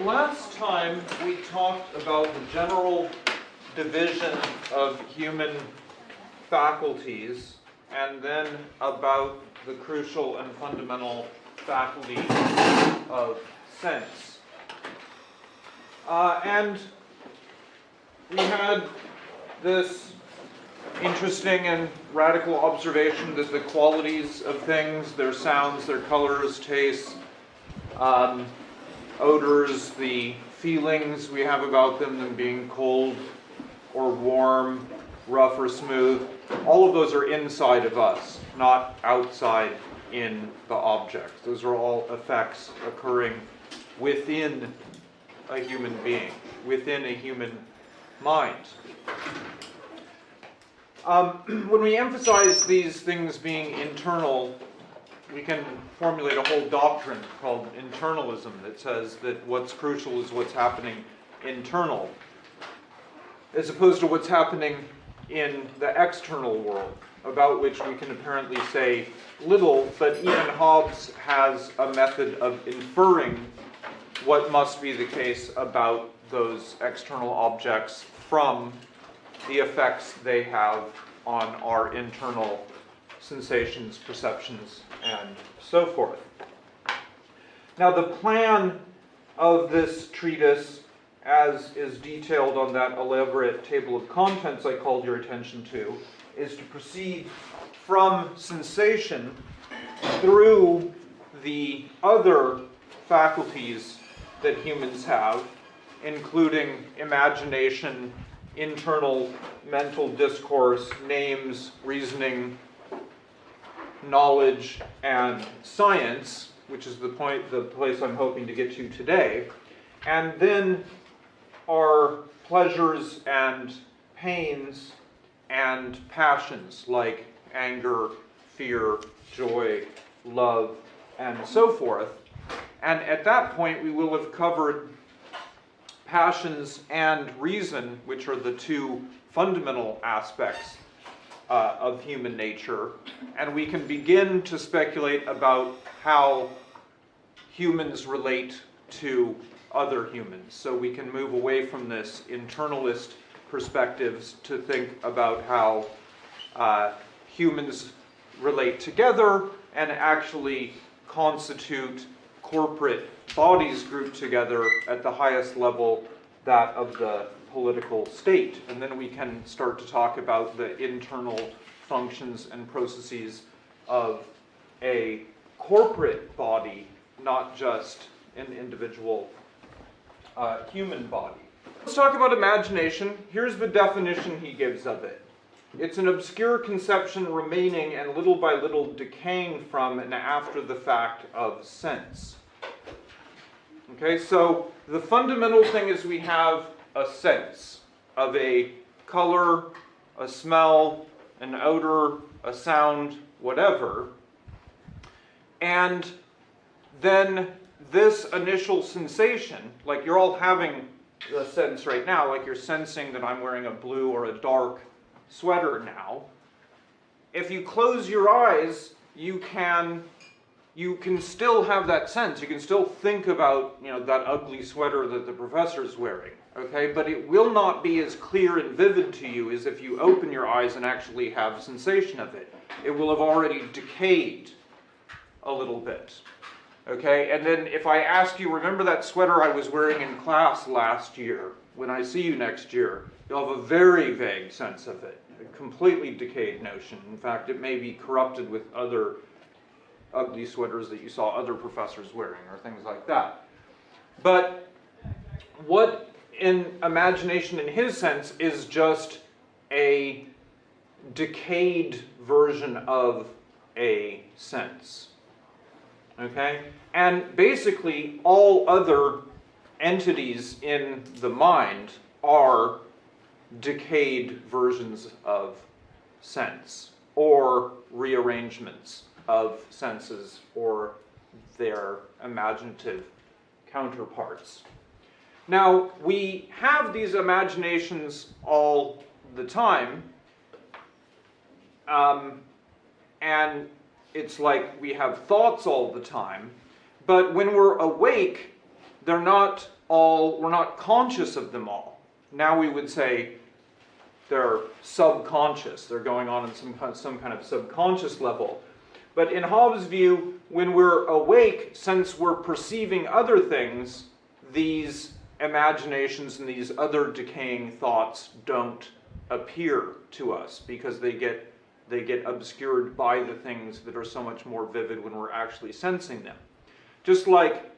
Last time we talked about the general division of human faculties and then about the crucial and fundamental faculty of sense. Uh, and we had this interesting and radical observation that the qualities of things, their sounds, their colors, tastes, um, odors, the feelings we have about them, them being cold or warm, rough or smooth, all of those are inside of us, not outside in the object. Those are all effects occurring within a human being, within a human mind. Um, when we emphasize these things being internal, we can formulate a whole doctrine called internalism that says that what's crucial is what's happening internal, as opposed to what's happening in the external world, about which we can apparently say little, but even Hobbes has a method of inferring what must be the case about those external objects from the effects they have on our internal sensations, perceptions, and so forth. Now, the plan of this treatise, as is detailed on that elaborate table of contents I called your attention to, is to proceed from sensation through the other faculties that humans have, including imagination, internal mental discourse, names, reasoning, knowledge, and science, which is the point, the place I'm hoping to get to today, and then our pleasures and pains and passions like anger, fear, joy, love, and so forth. And at that point, we will have covered passions and reason, which are the two fundamental aspects uh, of human nature, and we can begin to speculate about how humans relate to other humans. So we can move away from this internalist perspectives to think about how uh, humans relate together and actually constitute corporate bodies grouped together at the highest level, that of the political state. And then we can start to talk about the internal functions and processes of a corporate body, not just an individual uh, human body. Let's talk about imagination. Here's the definition he gives of it. It's an obscure conception remaining and little by little decaying from and after the fact of sense. Okay, so the fundamental thing is we have a sense of a color, a smell, an odor, a sound, whatever. And then this initial sensation, like you're all having the sense right now, like you're sensing that I'm wearing a blue or a dark sweater now. If you close your eyes, you can you can still have that sense. You can still think about, you know, that ugly sweater that the professor's wearing, okay? But it will not be as clear and vivid to you as if you open your eyes and actually have a sensation of it. It will have already decayed a little bit, okay? And then if I ask you, remember that sweater I was wearing in class last year? When I see you next year, you'll have a very vague sense of it, a completely decayed notion. In fact, it may be corrupted with other ugly sweaters that you saw other professors wearing or things like that. But what in imagination in his sense is just a decayed version of a sense. Okay? And basically all other entities in the mind are decayed versions of sense or rearrangements of senses or their imaginative counterparts. Now, we have these imaginations all the time, um, and it's like we have thoughts all the time, but when we're awake, they're not all, we're not conscious of them all. Now we would say they're subconscious. They're going on in some, some kind of subconscious level. But in Hobbes' view, when we're awake, since we're perceiving other things, these imaginations and these other decaying thoughts don't appear to us because they get they get obscured by the things that are so much more vivid when we're actually sensing them. Just like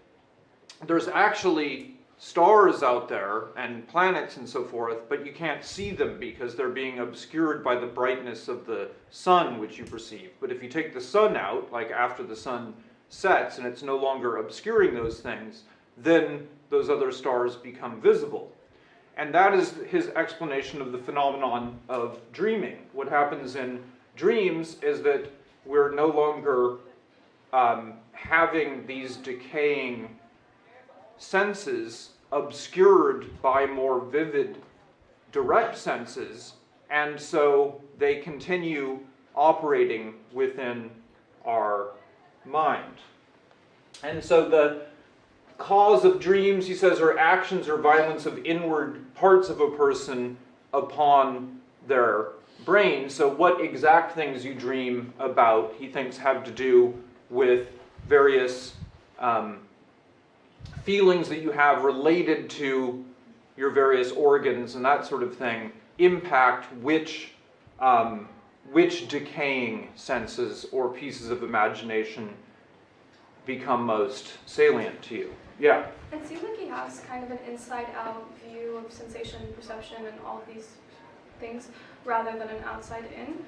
there's actually stars out there and planets and so forth, but you can't see them because they're being obscured by the brightness of the sun which you perceive. But if you take the sun out, like after the sun sets and it's no longer obscuring those things, then those other stars become visible. And that is his explanation of the phenomenon of dreaming. What happens in dreams is that we're no longer um, having these decaying senses obscured by more vivid direct senses, and so they continue operating within our mind. And so the cause of dreams, he says, are actions or violence of inward parts of a person upon their brain. So what exact things you dream about, he thinks, have to do with various um, feelings that you have related to your various organs and that sort of thing impact which um, which decaying senses or pieces of imagination become most salient to you. Yeah. It seems like he has kind of an inside-out view of sensation, perception, and all these things, rather than an outside-in.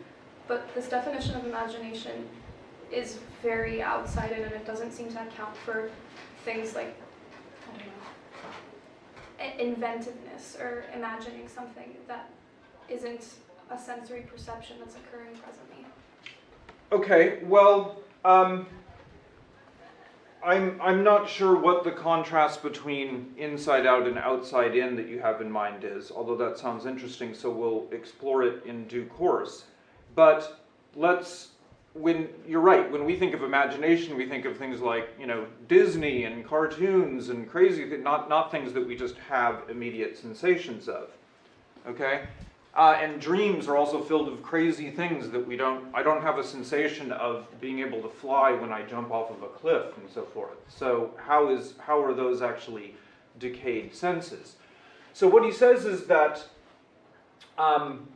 But this definition of imagination is very outside-in, and it doesn't seem to account for things like inventiveness or imagining something that isn't a sensory perception that's occurring presently. Okay, well, um, I'm, I'm not sure what the contrast between inside out and outside in that you have in mind is, although that sounds interesting, so we'll explore it in due course. But let's when you're right, when we think of imagination, we think of things like you know Disney and cartoons and crazy, not not things that we just have immediate sensations of. Okay, uh, and dreams are also filled with crazy things that we don't. I don't have a sensation of being able to fly when I jump off of a cliff and so forth. So how is how are those actually decayed senses? So what he says is that. Um,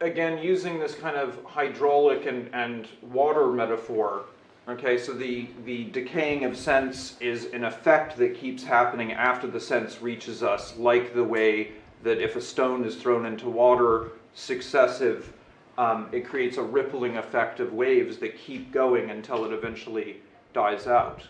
again, using this kind of hydraulic and, and water metaphor, okay, so the, the decaying of sense is an effect that keeps happening after the sense reaches us, like the way that if a stone is thrown into water, successive, um, it creates a rippling effect of waves that keep going until it eventually dies out.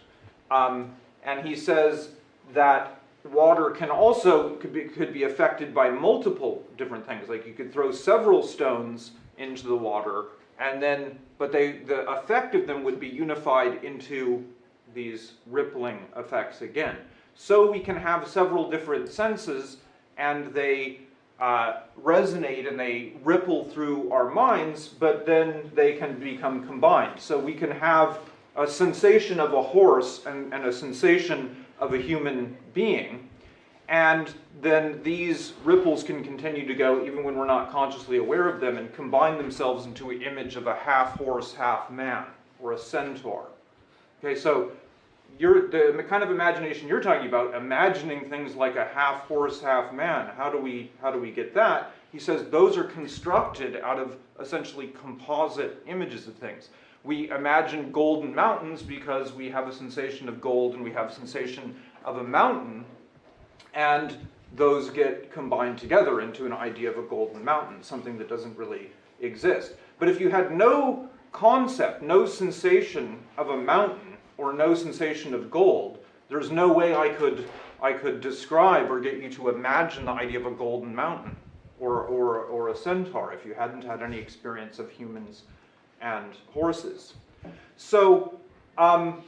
Um, and he says that water can also could be, could be affected by multiple different things. Like you could throw several stones into the water, and then but they the effect of them would be unified into these rippling effects again. So we can have several different senses, and they uh, resonate and they ripple through our minds, but then they can become combined. So we can have a sensation of a horse and, and a sensation of a human being. And then these ripples can continue to go even when we're not consciously aware of them and combine themselves into an image of a half horse, half man, or a centaur. Okay, so you're, the kind of imagination you're talking about, imagining things like a half horse, half man, how do we, how do we get that? He says those are constructed out of essentially composite images of things we imagine golden mountains because we have a sensation of gold and we have a sensation of a mountain, and those get combined together into an idea of a golden mountain, something that doesn't really exist. But if you had no concept, no sensation of a mountain, or no sensation of gold, there's no way I could, I could describe or get you to imagine the idea of a golden mountain or, or, or a centaur if you hadn't had any experience of humans and horses. So, um,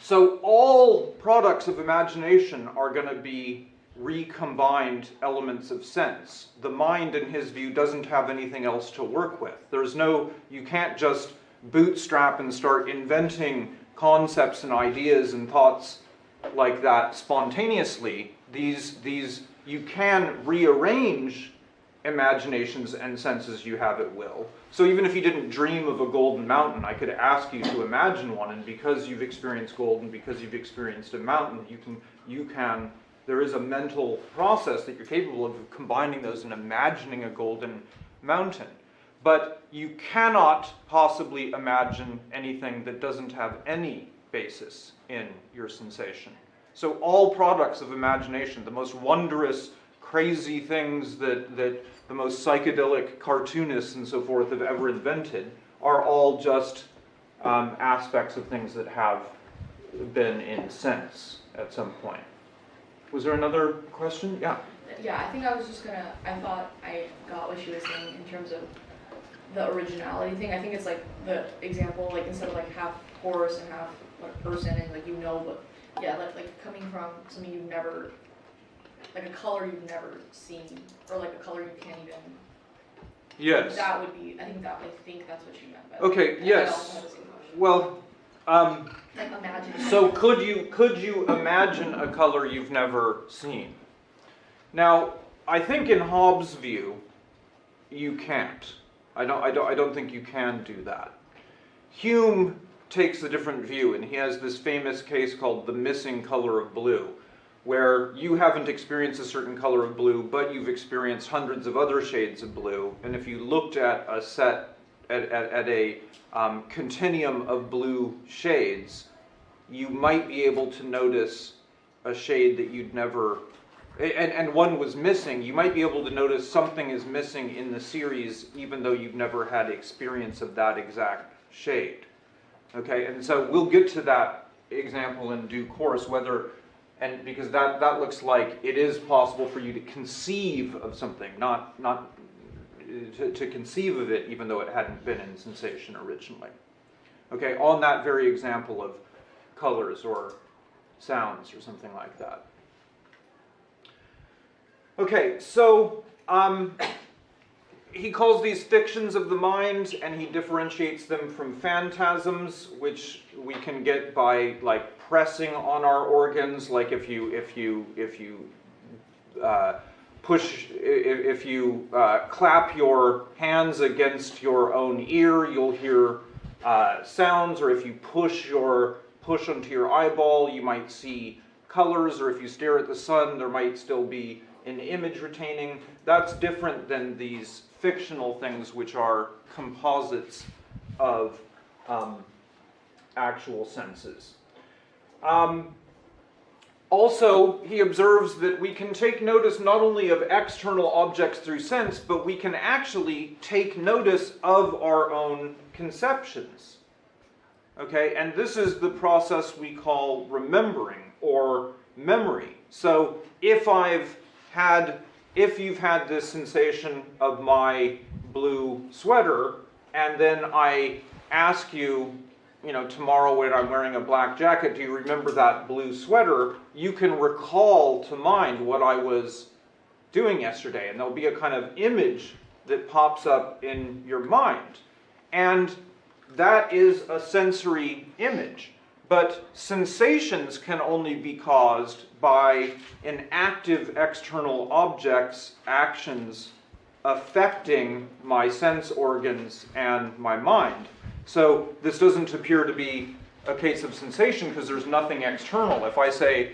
so all products of imagination are going to be recombined elements of sense. The mind, in his view, doesn't have anything else to work with. There's no, you can't just bootstrap and start inventing concepts and ideas and thoughts like that spontaneously. These, these, you can rearrange imaginations and senses you have at will. So even if you didn't dream of a golden mountain, I could ask you to imagine one, and because you've experienced gold and because you've experienced a mountain, you can, you can, there is a mental process that you're capable of combining those and imagining a golden mountain. But you cannot possibly imagine anything that doesn't have any basis in your sensation. So all products of imagination, the most wondrous, crazy things that, that the most psychedelic cartoonists and so forth have ever invented, are all just um, aspects of things that have been in sense at some point. Was there another question? Yeah. Yeah, I think I was just gonna, I thought I got what she was saying in terms of the originality thing. I think it's like the example, like instead of like half horse and half person and like you know, but yeah, like, like coming from something you've never, like a color you've never seen, or like a color you can't even. Yes. That would be, I think that, I think that's what you meant by. Okay, I yes. also had the same question. Well, um, Like imagine. So could you could you imagine a color you've never seen? Now, I think in Hobbes' view, you can't. I don't I don't I don't think you can do that. Hume takes a different view and he has this famous case called the missing color of blue where you haven't experienced a certain color of blue but you've experienced hundreds of other shades of blue. And if you looked at a set at, at, at a um, continuum of blue shades you might be able to notice a shade that you'd never and, and one was missing. You might be able to notice something is missing in the series even though you've never had experience of that exact shade. Okay and so we'll get to that example in due course whether and because that that looks like it is possible for you to conceive of something not not to, to conceive of it even though it hadn't been in sensation originally okay on that very example of colors or sounds or something like that. Okay, so um, he calls these fictions of the mind and he differentiates them from phantasms, which we can get by like pressing on our organs, like if you if you if you uh, push if, if you uh, clap your hands against your own ear, you'll hear uh, sounds, or if you push your push onto your eyeball, you might see colors, or if you stare at the sun, there might still be an image retaining. That's different than these fictional things, which are composites of um, actual senses. Um, also, he observes that we can take notice not only of external objects through sense, but we can actually take notice of our own conceptions. Okay, and this is the process we call remembering or memory. So if I've had, if you've had this sensation of my blue sweater, and then I ask you, you know, tomorrow when I'm wearing a black jacket, do you remember that blue sweater? You can recall to mind what I was doing yesterday, and there'll be a kind of image that pops up in your mind. And that is a sensory image. But sensations can only be caused by an active external object's actions affecting my sense organs and my mind. So this doesn't appear to be a case of sensation because there's nothing external. If I say,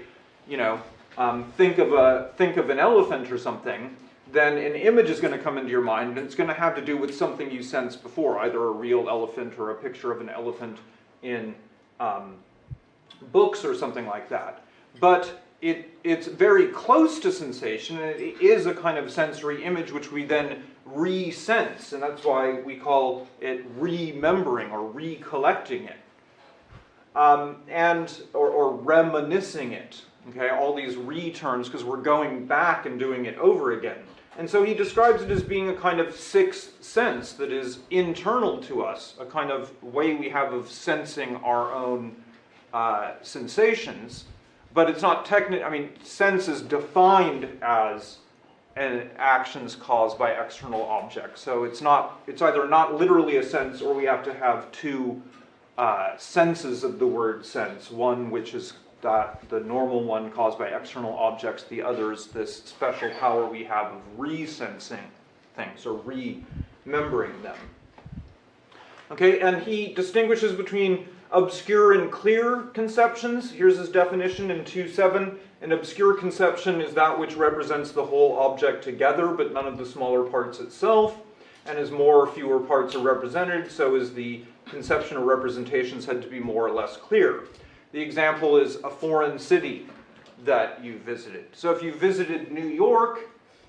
you know, um, think of a think of an elephant or something, then an image is going to come into your mind and it's going to have to do with something you sensed before, either a real elephant or a picture of an elephant in um, books or something like that. But it, it's very close to sensation and it is a kind of sensory image which we then re-sense and that's why we call it remembering or recollecting it. Um, and or, or reminiscing it. Okay, all these re-terms because we're going back and doing it over again. And so he describes it as being a kind of sixth sense that is internal to us, a kind of way we have of sensing our own uh, sensations. But it's not technical, I mean, sense is defined as an actions caused by external objects. So it's not, it's either not literally a sense or we have to have two uh, senses of the word sense. One which is that the normal one caused by external objects, the others this special power we have of resensing things or remembering them. Okay, and he distinguishes between obscure and clear conceptions. Here's his definition in 2.7. An obscure conception is that which represents the whole object together, but none of the smaller parts itself. And as more or fewer parts are represented, so is the conception or representation said to be more or less clear. The example is a foreign city that you visited. So if you visited New York,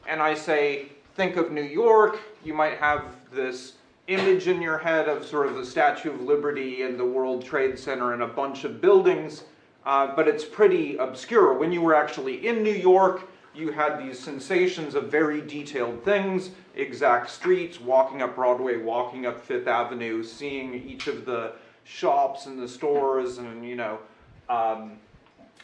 and I say, think of New York, you might have this image in your head of sort of the Statue of Liberty and the World Trade Center and a bunch of buildings, uh, but it's pretty obscure. When you were actually in New York, you had these sensations of very detailed things, exact streets, walking up Broadway, walking up Fifth Avenue, seeing each of the shops and the stores and, you know, um,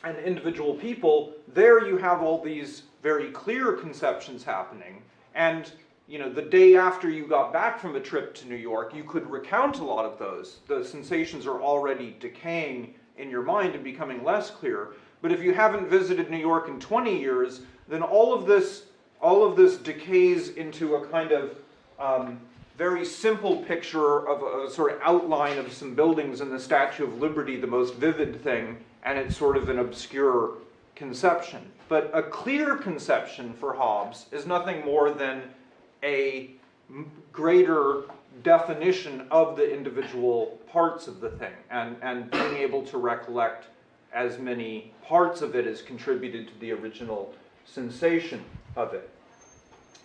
and individual people. There you have all these very clear conceptions happening. And you know, the day after you got back from a trip to New York, you could recount a lot of those. The sensations are already decaying in your mind and becoming less clear. But if you haven't visited New York in 20 years, then all of this, all of this decays into a kind of um, very simple picture of a, sort of outline of some buildings and the Statue of Liberty, the most vivid thing, and it's sort of an obscure conception. But a clear conception for Hobbes is nothing more than a greater definition of the individual parts of the thing and, and being able to recollect as many parts of it as contributed to the original sensation of it.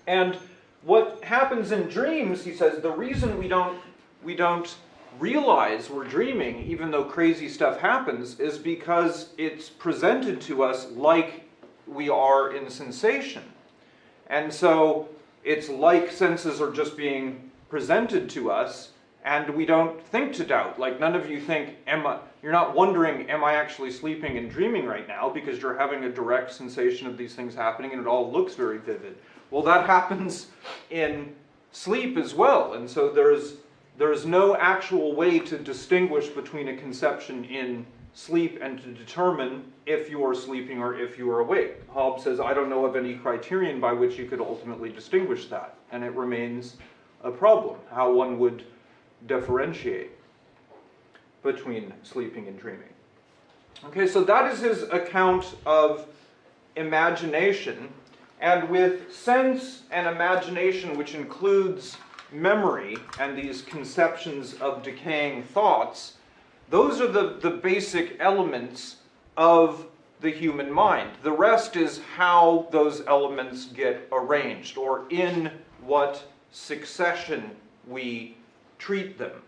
And what happens in dreams, he says, the reason we don't, we don't realize we're dreaming, even though crazy stuff happens, is because it's presented to us like we are in sensation. And so it's like senses are just being presented to us and we don't think to doubt. Like none of you think, am I, you're not wondering, am I actually sleeping and dreaming right now because you're having a direct sensation of these things happening and it all looks very vivid. Well, that happens in sleep as well. And so there's, there's no actual way to distinguish between a conception in sleep and to determine if you are sleeping or if you are awake. Hobbes says, I don't know of any criterion by which you could ultimately distinguish that. And it remains a problem, how one would differentiate between sleeping and dreaming. Okay, so that is his account of imagination. And with sense and imagination, which includes memory and these conceptions of decaying thoughts, those are the, the basic elements of the human mind. The rest is how those elements get arranged or in what succession we treat them.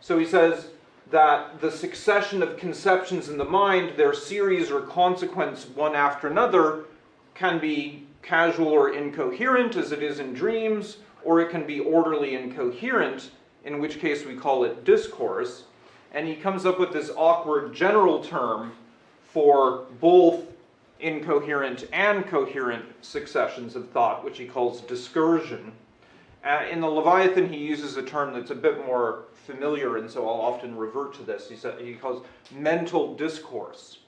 So he says that the succession of conceptions in the mind, their series or consequence one after another, can be casual or incoherent as it is in dreams, or it can be orderly and coherent, in which case we call it discourse and he comes up with this awkward general term for both incoherent and coherent successions of thought, which he calls discursion. Uh, in the Leviathan, he uses a term that's a bit more familiar, and so I'll often revert to this. He, said, he calls mental discourse.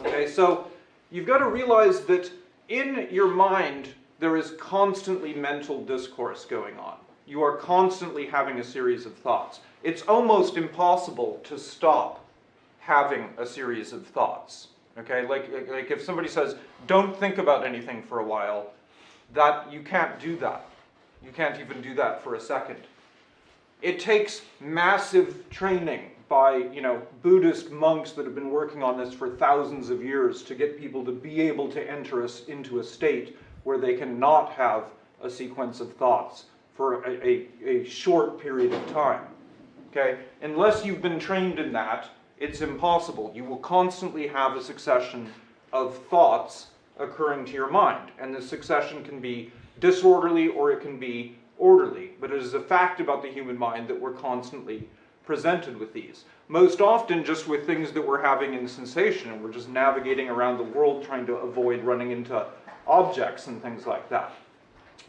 Okay, so you've got to realize that in your mind, there is constantly mental discourse going on. You are constantly having a series of thoughts it's almost impossible to stop having a series of thoughts. Okay, like, like if somebody says, don't think about anything for a while, that you can't do that. You can't even do that for a second. It takes massive training by, you know, Buddhist monks that have been working on this for thousands of years to get people to be able to enter us into a state where they cannot have a sequence of thoughts for a, a, a short period of time. Okay? Unless you've been trained in that, it's impossible. You will constantly have a succession of thoughts occurring to your mind. And the succession can be disorderly or it can be orderly. But it is a fact about the human mind that we're constantly presented with these. Most often just with things that we're having in sensation and we're just navigating around the world trying to avoid running into objects and things like that.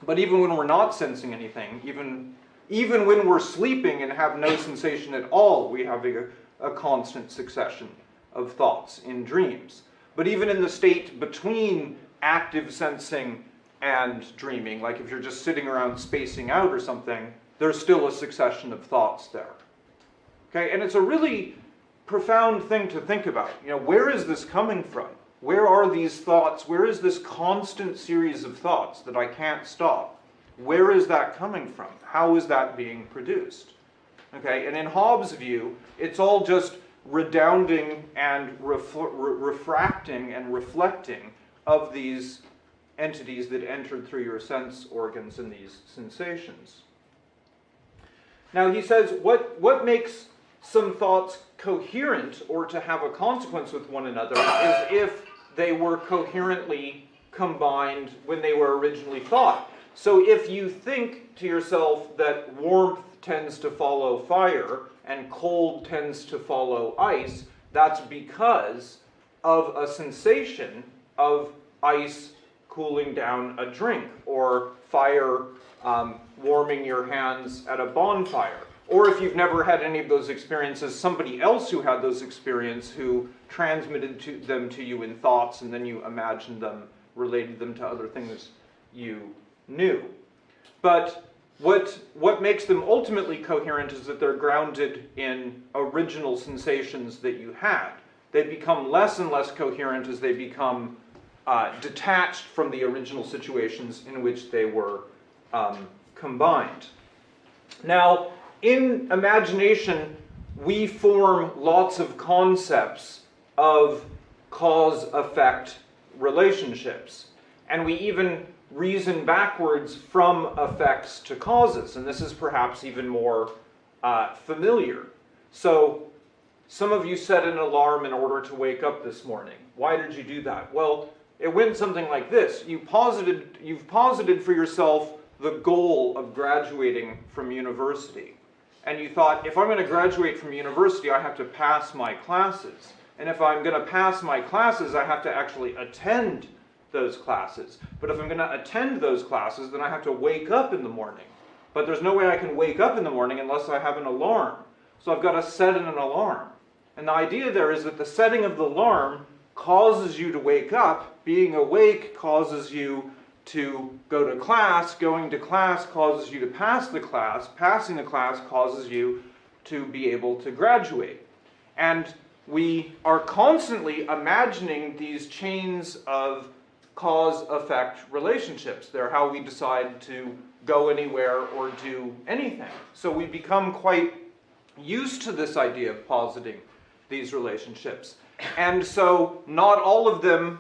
But even when we're not sensing anything, even even when we're sleeping and have no sensation at all, we have a, a constant succession of thoughts in dreams. But even in the state between active sensing and dreaming, like if you're just sitting around spacing out or something, there's still a succession of thoughts there. Okay, and it's a really profound thing to think about. You know, where is this coming from? Where are these thoughts? Where is this constant series of thoughts that I can't stop? Where is that coming from? How is that being produced? Okay, and in Hobbes' view, it's all just redounding and refl- re- refracting and reflecting of these entities that entered through your sense organs and these sensations. Now he says, what, what makes some thoughts coherent or to have a consequence with one another is if they were coherently combined when they were originally thought. So if you think to yourself that warmth tends to follow fire and cold tends to follow ice, that's because of a sensation of ice cooling down a drink or fire um, warming your hands at a bonfire. Or if you've never had any of those experiences, somebody else who had those experiences who transmitted to them to you in thoughts and then you imagined them, related them to other things you knew. But what, what makes them ultimately coherent is that they're grounded in original sensations that you had. They become less and less coherent as they become uh, detached from the original situations in which they were um, combined. Now, in imagination, we form lots of concepts of cause effect relationships. And we even reason backwards from effects to causes. And this is perhaps even more uh, familiar. So, some of you set an alarm in order to wake up this morning. Why did you do that? Well, it went something like this. You posited, you've posited for yourself the goal of graduating from university. And you thought, if I'm going to graduate from university, I have to pass my classes. And if I'm going to pass my classes, I have to actually attend those classes. But if I'm going to attend those classes, then I have to wake up in the morning. But there's no way I can wake up in the morning unless I have an alarm. So I've got to set an alarm. And the idea there is that the setting of the alarm causes you to wake up. Being awake causes you to go to class. Going to class causes you to pass the class. Passing the class causes you to be able to graduate. And we are constantly imagining these chains of cause effect relationships. They're how we decide to go anywhere or do anything. So we become quite used to this idea of positing these relationships. And so not all of them,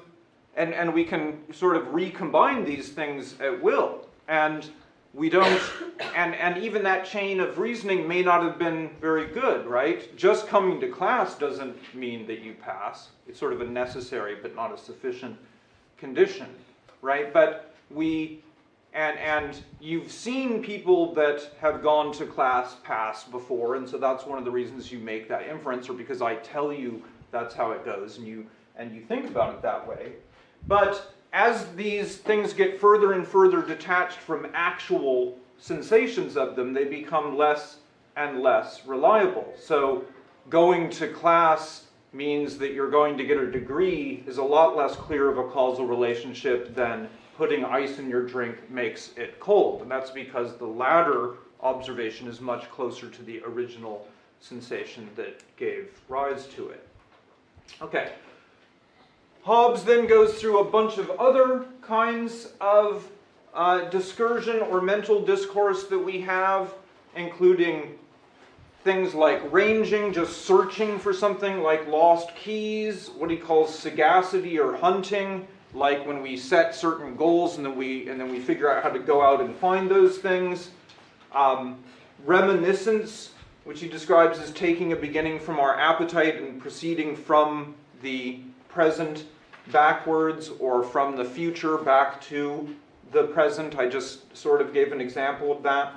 and, and we can sort of recombine these things at will. And we don't, and, and even that chain of reasoning may not have been very good, right? Just coming to class doesn't mean that you pass. It's sort of a necessary but not a sufficient condition, right? But we, and, and you've seen people that have gone to class pass before, and so that's one of the reasons you make that inference, or because I tell you that's how it goes, and you, and you think about it that way. But as these things get further and further detached from actual sensations of them, they become less and less reliable. So going to class means that you're going to get a degree is a lot less clear of a causal relationship than putting ice in your drink makes it cold. And that's because the latter observation is much closer to the original sensation that gave rise to it. Okay. Hobbes then goes through a bunch of other kinds of uh, discursion or mental discourse that we have, including things like ranging, just searching for something like lost keys, what he calls sagacity or hunting, like when we set certain goals and then we and then we figure out how to go out and find those things. Um, reminiscence, which he describes as taking a beginning from our appetite and proceeding from the present backwards or from the future back to the present. I just sort of gave an example of that.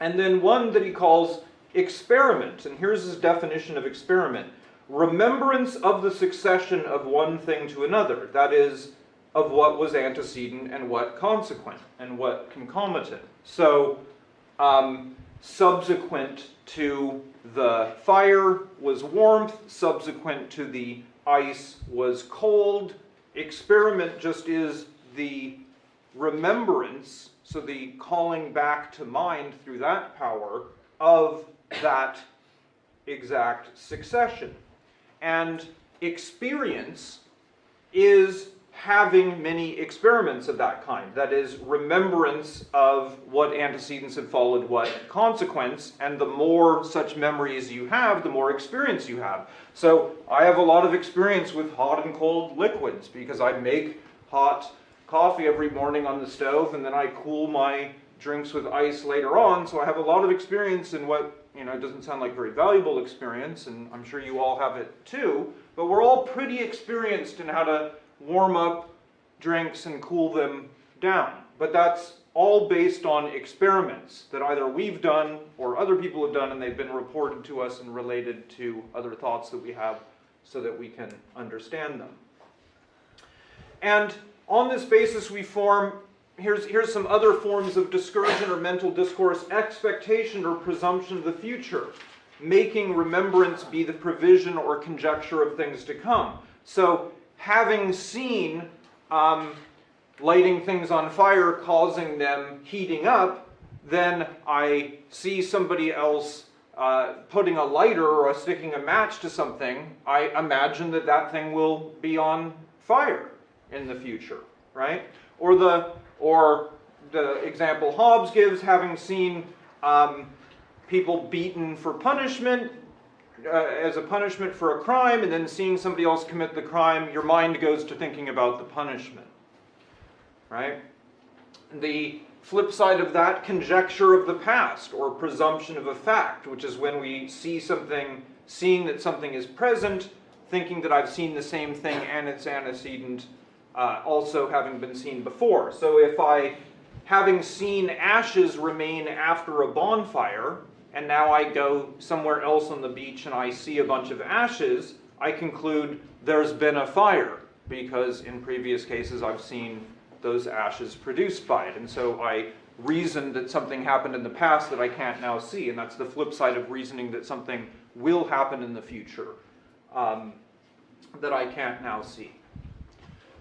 And then one that he calls experiment, and here's his definition of experiment remembrance of the succession of one thing to another, that is, of what was antecedent and what consequent and what concomitant. So, um, subsequent to the fire was warmth, subsequent to the ice was cold. Experiment just is the remembrance, so the calling back to mind through that power of that exact succession. And experience is having many experiments of that kind. That is, remembrance of what antecedents have followed what consequence, and the more such memories you have, the more experience you have. So I have a lot of experience with hot and cold liquids because I make hot coffee every morning on the stove and then I cool my drinks with ice later on. So I have a lot of experience in what, you know, it doesn't sound like very valuable experience, and I'm sure you all have it too, but we're all pretty experienced in how to warm up drinks and cool them down. But that's all based on experiments that either we've done or other people have done and they've been reported to us and related to other thoughts that we have so that we can understand them. And on this basis we form, here's, here's some other forms of discursion or mental discourse, expectation or presumption of the future, making remembrance be the provision or conjecture of things to come. So having seen um, lighting things on fire causing them heating up, then I see somebody else uh, putting a lighter or sticking a match to something, I imagine that that thing will be on fire in the future, right? Or the or the example Hobbes gives, having seen um, people beaten for punishment, uh, as a punishment for a crime, and then seeing somebody else commit the crime, your mind goes to thinking about the punishment, right? The flip side of that, conjecture of the past or presumption of a fact, which is when we see something, seeing that something is present, thinking that I've seen the same thing and its antecedent uh, also having been seen before. So if I, having seen ashes remain after a bonfire, and now I go somewhere else on the beach and I see a bunch of ashes, I conclude there's been a fire because in previous cases I've seen those ashes produced by it. And so I reason that something happened in the past that I can't now see. And that's the flip side of reasoning that something will happen in the future um, that I can't now see.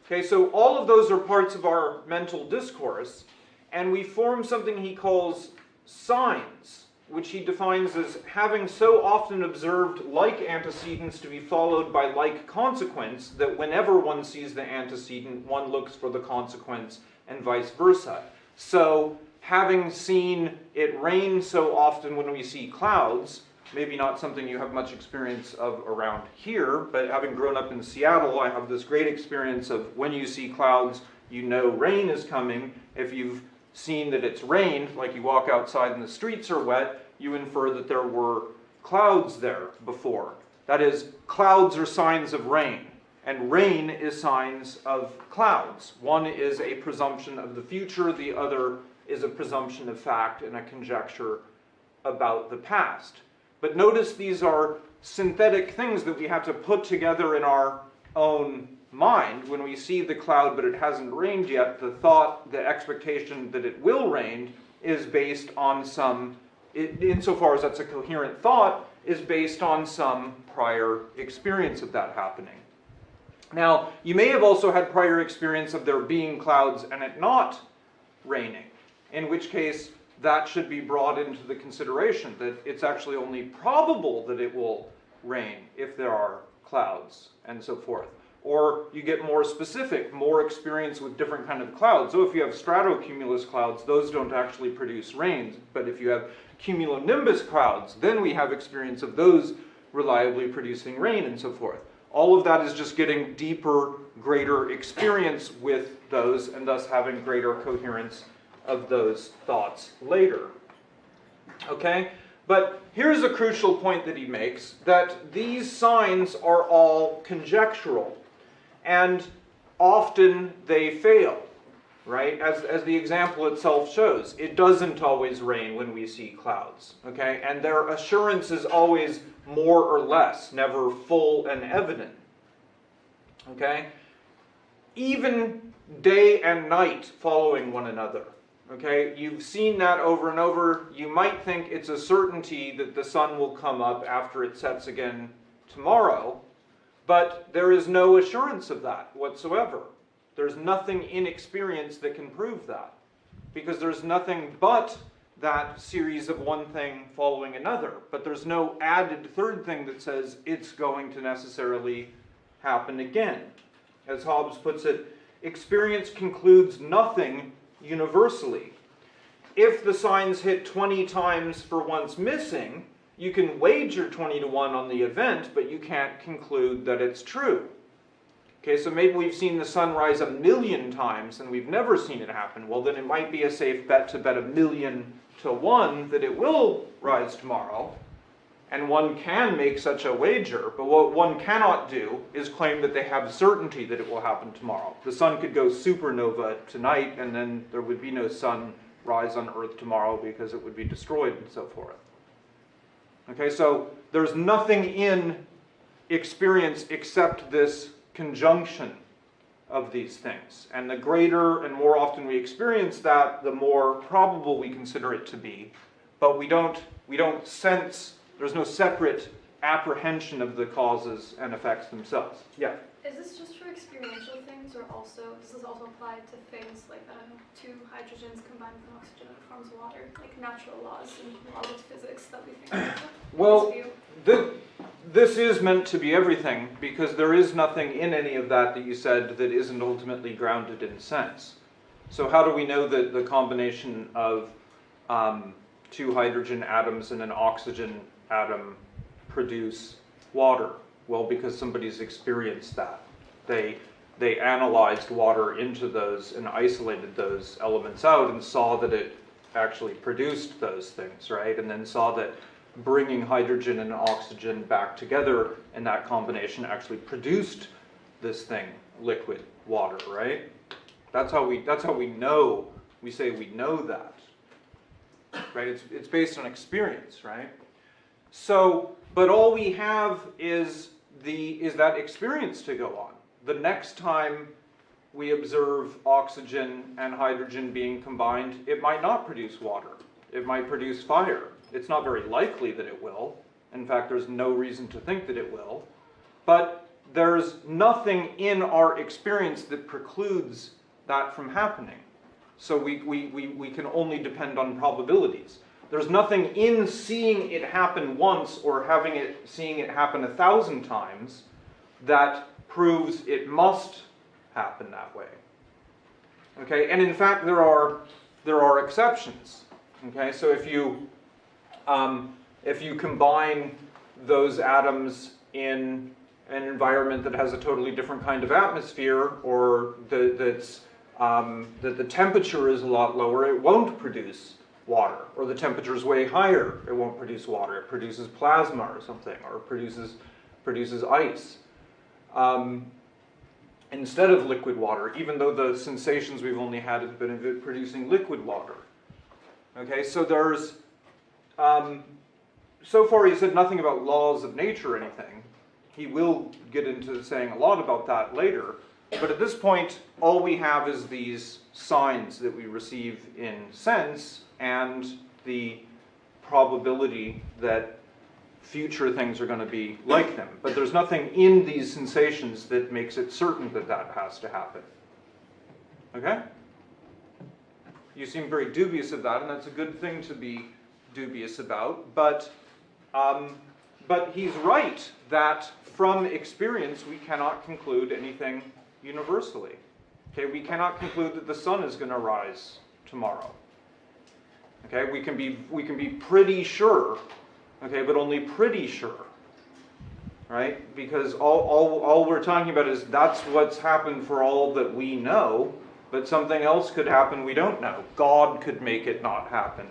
Okay, so all of those are parts of our mental discourse, and we form something he calls signs, which he defines as having so often observed like antecedents to be followed by like consequence that whenever one sees the antecedent, one looks for the consequence and vice versa. So, having seen it rain so often when we see clouds, maybe not something you have much experience of around here, but having grown up in Seattle, I have this great experience of when you see clouds, you know rain is coming. If you've seen that it's rained, like you walk outside and the streets are wet, you infer that there were clouds there before. That is, clouds are signs of rain, and rain is signs of clouds. One is a presumption of the future, the other is a presumption of fact and a conjecture about the past. But notice these are synthetic things that we have to put together in our own mind. When we see the cloud but it hasn't rained yet, the thought, the expectation that it will rain is based on some, insofar as that's a coherent thought, is based on some prior experience of that happening. Now, you may have also had prior experience of there being clouds and it not raining, in which case that should be brought into the consideration that it's actually only probable that it will rain if there are clouds and so forth. Or you get more specific, more experience with different kind of clouds. So if you have stratocumulus clouds, those don't actually produce rains. But if you have cumulonimbus clouds, then we have experience of those reliably producing rain and so forth. All of that is just getting deeper, greater experience with those and thus having greater coherence of those thoughts later. Okay? But here's a crucial point that he makes that these signs are all conjectural and often they fail, right? As, as the example itself shows, it doesn't always rain when we see clouds, okay? And their assurance is always more or less, never full and evident, okay? Even day and night following one another Okay, you've seen that over and over. You might think it's a certainty that the sun will come up after it sets again tomorrow, but there is no assurance of that whatsoever. There's nothing in experience that can prove that because there's nothing but that series of one thing following another. But there's no added third thing that says it's going to necessarily happen again. As Hobbes puts it, experience concludes nothing universally. If the signs hit 20 times for once missing, you can wager 20 to 1 on the event, but you can't conclude that it's true. Okay, so maybe we've seen the sun rise a million times and we've never seen it happen. Well, then it might be a safe bet to bet a million to one that it will rise tomorrow. And one can make such a wager, but what one cannot do is claim that they have certainty that it will happen tomorrow. The sun could go supernova tonight and then there would be no sun rise on Earth tomorrow because it would be destroyed and so forth. Okay, so there's nothing in experience except this conjunction of these things. And the greater and more often we experience that, the more probable we consider it to be. But we don't, we don't sense, there's no separate apprehension of the causes and effects themselves. Yeah? Is this just for experiential things, or also does this also apply to things like I don't know, two hydrogens combined with oxygen and forms water, like natural laws and laws of physics that we think? Well, This? This, this is meant to be everything because there is nothing in any of that that you said that isn't ultimately grounded in sense. So how do we know that the combination of um, two hydrogen atoms and an oxygen atom produce water? Well, because somebody's experienced that. They, they analyzed water into those and isolated those elements out and saw that it actually produced those things, right? And then saw that bringing hydrogen and oxygen back together in that combination actually produced this thing, liquid water, right? That's how we, that's how we know, we say we know that, right? It's, it's based on experience, right? So, but all we have is the, is that experience to go on. The next time we observe oxygen and hydrogen being combined, it might not produce water. It might produce fire. It's not very likely that it will. In fact, there's no reason to think that it will. But there's nothing in our experience that precludes that from happening. So we, we, we, we can only depend on probabilities. There's nothing in seeing it happen once or having it seeing it happen a thousand times that proves it must happen that way. Okay, and in fact there are there are exceptions. Okay, so if you um, if you combine those atoms in an environment that has a totally different kind of atmosphere or the, that's um, that the temperature is a lot lower, it won't produce water. Or the temperature is way higher, it won't produce water. It produces plasma or something, or produces produces ice. Um, instead of liquid water, even though the sensations we've only had have been producing liquid water. Okay, so there's, um, so far he said nothing about laws of nature or anything. He will get into saying a lot about that later, but at this point, all we have is these signs that we receive in sense and the probability that future things are going to be like them. But there's nothing in these sensations that makes it certain that that has to happen. Okay? You seem very dubious of that, and that's a good thing to be dubious about. But, um, but he's right that from experience we cannot conclude anything universally. Okay, we cannot conclude that the sun is going to rise tomorrow. Okay, we can be we can be pretty sure, okay, but only pretty sure. Right? Because all, all, all we're talking about is that's what's happened for all that we know, but something else could happen we don't know. God could make it not happen.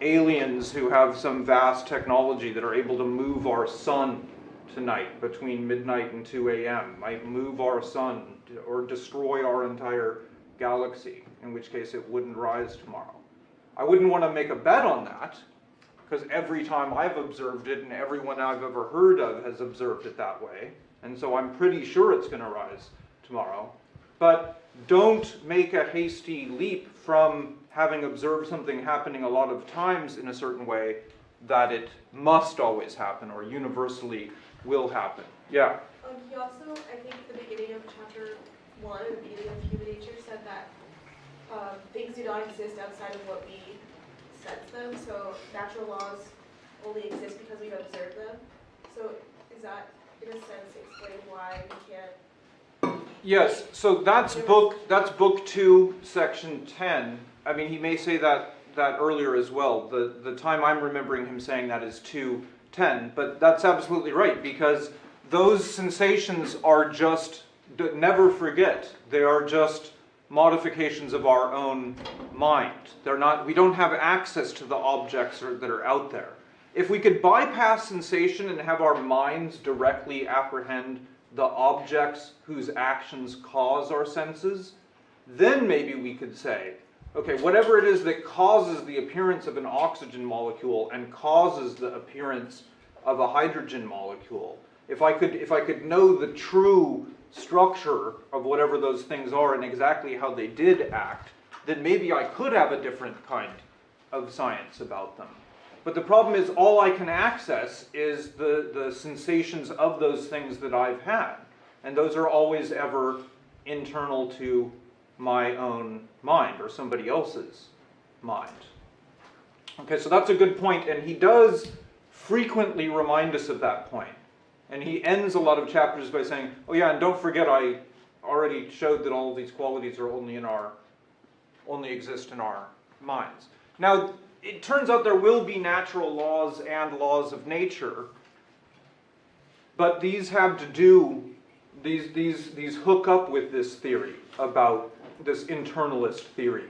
Aliens who have some vast technology that are able to move our sun tonight between midnight and 2 a.m. might move our sun or destroy our entire galaxy, in which case it wouldn't rise tomorrow. I wouldn't want to make a bet on that, because every time I've observed it and everyone I've ever heard of has observed it that way, and so I'm pretty sure it's going to rise tomorrow. but don't make a hasty leap from having observed something happening a lot of times in a certain way that it must always happen or universally will happen. Yeah. Um, he also, I think, at the beginning of chapter one, the beginning of human nature, said that things do not exist outside of what we sense them. So natural laws only exist because we've observed them. So is that, in a sense, explain why we can't? Yes, so that's book, that's book two, section ten. I mean, he may say that, that earlier as well. The, the time I'm remembering him saying that is two, ten, but that's absolutely right, because those sensations are just, never forget, they are just modifications of our own mind. They're not, we don't have access to the objects or- that are out there. If we could bypass sensation and have our minds directly apprehend the objects whose actions cause our senses, then maybe we could say, okay, whatever it is that causes the appearance of an oxygen molecule and causes the appearance of a hydrogen molecule, if I could, if I could know the true structure of whatever those things are and exactly how they did act, then maybe I could have a different kind of science about them. But the problem is all I can access is the, the sensations of those things that I've had. And those are always ever internal to my own mind or somebody else's mind. Okay, so that's a good point, and he does frequently remind us of that point. And he ends a lot of chapters by saying, oh yeah, and don't forget I already showed that all of these qualities are only in our, only exist in our minds. Now, it turns out there will be natural laws and laws of nature, but these have to do, these, these, these hook up with this theory about this internalist theory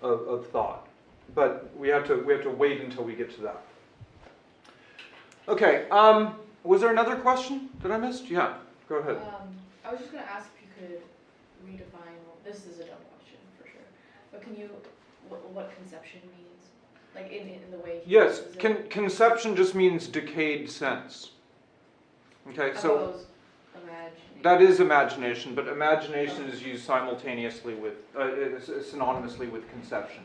of, of thought. But we have to, we have to wait until we get to that. Okay, um, was there another question that I missed? Yeah, go ahead. Um, I was just gonna ask if you could redefine, this is a dumb question for sure, but can you, what, what conception means? Like in, in the way he Yes, con- conception just means decayed sense. Okay, so. thought it was imagining. That is imagination, but imagination is used simultaneously with, uh, synonymously with conception.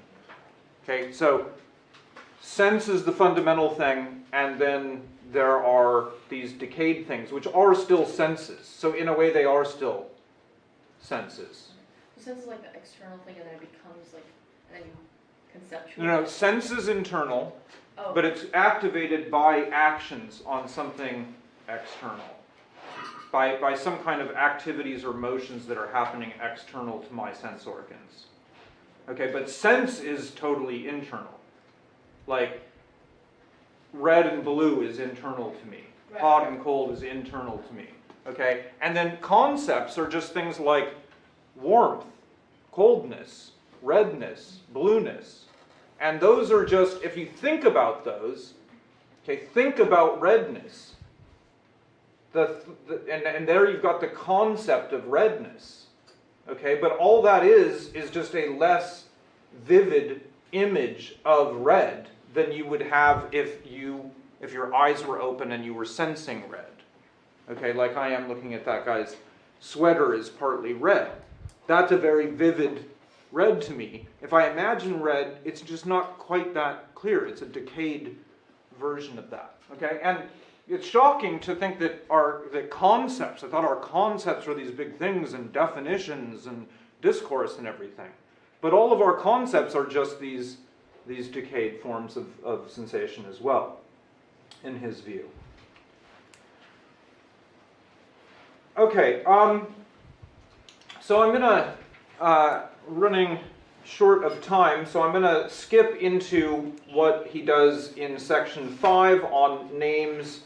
Okay, so sense is the fundamental thing, and then there are these decayed things, which are still senses. So in a way, they are still senses. Sense is like the external thing and then it becomes like, and then you conceptualize. No, no, sense is internal, Oh, but it's activated by actions on something external. By, by some kind of activities or motions that are happening external to my sense organs. Okay, but sense is totally internal. Like, red and blue is internal to me. Right. Hot and cold is internal to me. Okay, and then concepts are just things like warmth, coldness, redness, blueness. And those are just, if you think about those, okay, think about redness. The, the, and, and there you've got the concept of redness. Okay, but all that is, is just a less vivid image of red than you would have if you, if your eyes were open and you were sensing red. Okay, like I am looking at that guy's sweater is partly red. That's a very vivid red to me. If I imagine red, it's just not quite that clear. It's a decayed version of that. Okay, and it's shocking to think that our that concepts. I thought our concepts were these big things and definitions and discourse and everything, but all of our concepts are just these these decayed forms of, of sensation as well, in his view. Okay, um, so I'm gonna uh, running short of time, so I'm going to skip into what he does in section 5 on names,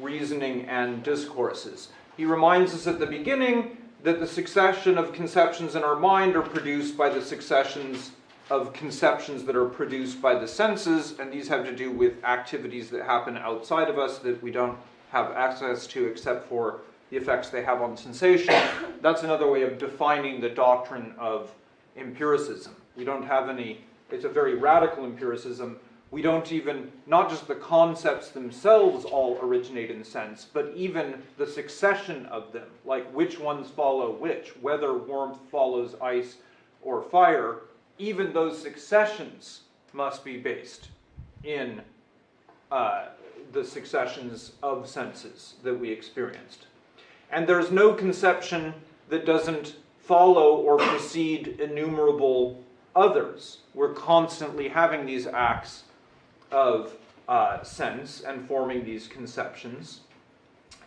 reasoning, and discourses. He reminds us at the beginning that the succession of conceptions in our mind are produced by the successions of conceptions that are produced by the senses, and these have to do with activities that happen outside of us that we don't have access to except for the effects they have on sensation. That's another way of defining the doctrine of empiricism. We don't have any, it's a very radical empiricism we don't even, not just the concepts themselves all originate in sense, but even the succession of them, like which ones follow which, whether warmth follows ice or fire, even those successions must be based in uh, the successions of senses that we experienced. And there's no conception that doesn't follow or precede innumerable others. We're constantly having these acts of uh, sense and forming these conceptions.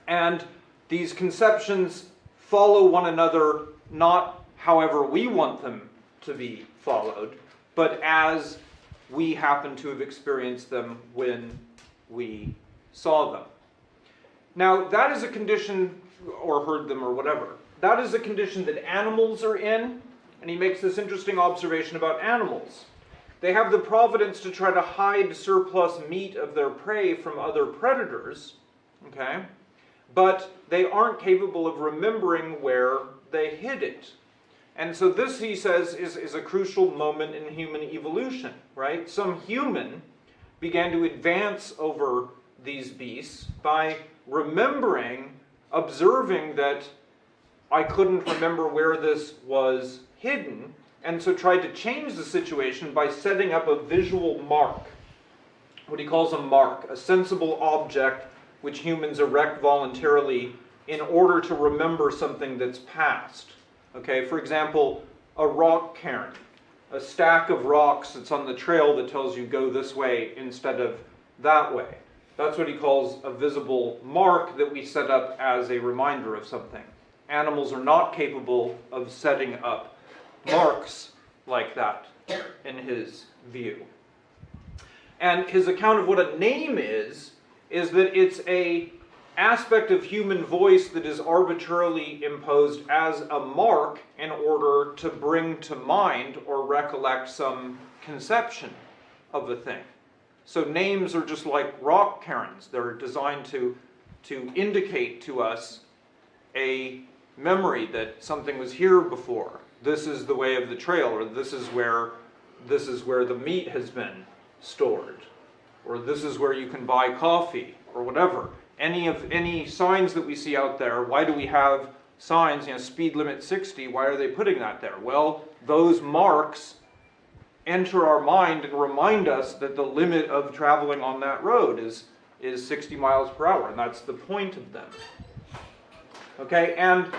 And these conceptions follow one another not however we want them to be followed, but as we happen to have experienced them when we saw them. Now, that is a condition, or heard them, or whatever. That is a condition that animals are in, and he makes this interesting observation about animals. They have the providence to try to hide surplus meat of their prey from other predators, okay? But they aren't capable of remembering where they hid it. And so this, he says, is, is a crucial moment in human evolution, right? Some human began to advance over these beasts by remembering, observing that I couldn't remember where this was hidden, and so tried to change the situation by setting up a visual mark, what he calls a mark, a sensible object which humans erect voluntarily in order to remember something that's past. Okay, for example, a rock cairn, a stack of rocks that's on the trail that tells you go this way instead of that way. That's what he calls a visible mark that we set up as a reminder of something. Animals are not capable of setting up marks like that in his view. And his account of what a name is, is that it's a aspect of human voice that is arbitrarily imposed as a mark in order to bring to mind or recollect some conception of a thing. So names are just like rock cairns. They're designed to, to indicate to us a memory that something was here before. This is the way of the trail, or this is where this is where the meat has been stored, or this is where you can buy coffee, or whatever. Any of any signs that we see out there, why do we have signs, you know, speed limit 60, why are they putting that there? Well, those marks enter our mind and remind us that the limit of traveling on that road is, is 60 miles per hour, and that's the point of them. Okay, and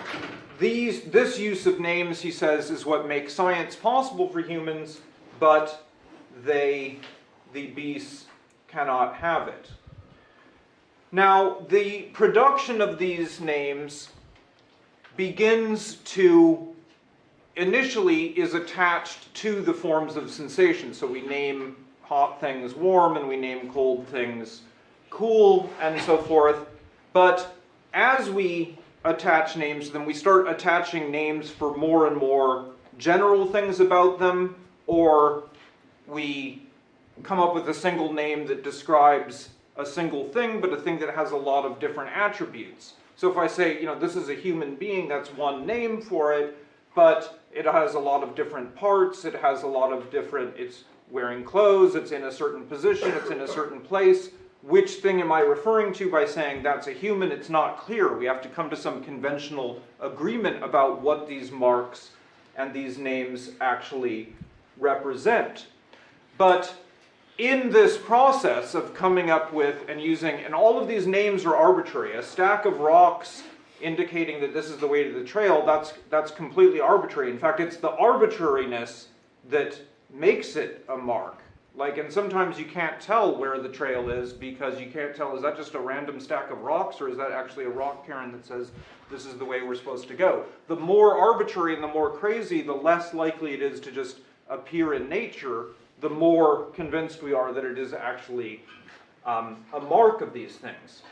these, this use of names, he says, is what makes science possible for humans, but they, the beasts, cannot have it. Now, the production of these names begins to, initially, is attached to the forms of sensation. So we name hot things warm, and we name cold things cool, and so forth. But as we attach names to them, we start attaching names for more and more general things about them, or we come up with a single name that describes a single thing, but a thing that has a lot of different attributes. So if I say, you know, this is a human being, that's one name for it, but it has a lot of different parts, it has a lot of different, it's wearing clothes, it's in a certain position, it's in a certain place. Which thing am I referring to by saying that's a human? It's not clear. We have to come to some conventional agreement about what these marks and these names actually represent. But in this process of coming up with and using, and all of these names are arbitrary, a stack of rocks indicating that this is the way to the trail, that's, that's completely arbitrary. In fact, it's the arbitrariness that makes it a mark. Like, and sometimes you can't tell where the trail is because you can't tell, is that just a random stack of rocks or is that actually a rock cairn that says this is the way we're supposed to go? The more arbitrary and the more crazy, the less likely it is to just appear in nature, the more convinced we are that it is actually um, a mark of these things.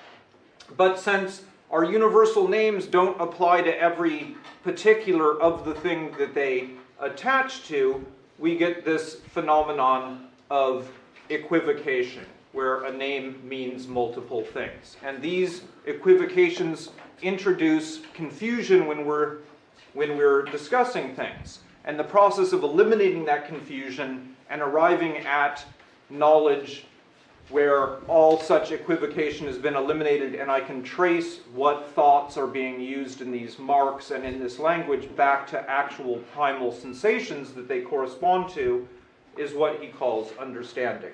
But since our universal names don't apply to every particular of the thing that they attach to, we get this phenomenon of equivocation, where a name means multiple things. And these equivocations introduce confusion when we're, when we're discussing things. And the process of eliminating that confusion and arriving at knowledge where all such equivocation has been eliminated and I can trace what thoughts are being used in these marks and in this language back to actual primal sensations that they correspond to is what he calls understanding.